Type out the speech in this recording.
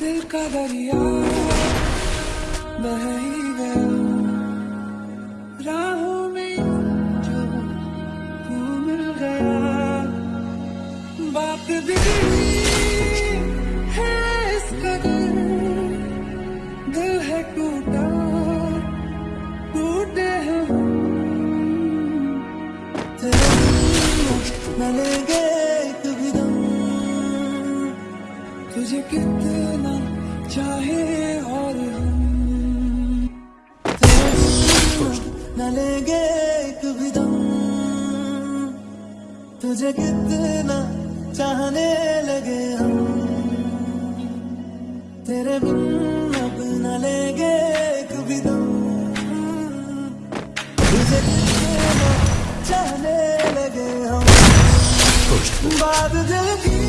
दिल का दरिया बह ही गया। राहों में जो तू मिल गया। बात है इस कदर दिल है टूटा। तुझे कितना चाहे और हम। तेरे बिन न लेंगे एक भी दम तुझे कितना चाहने लगे हम। तेरे बिन अब न लेंगे एक भी दम तुझे कितना चाहने लगे हम। बात दिल की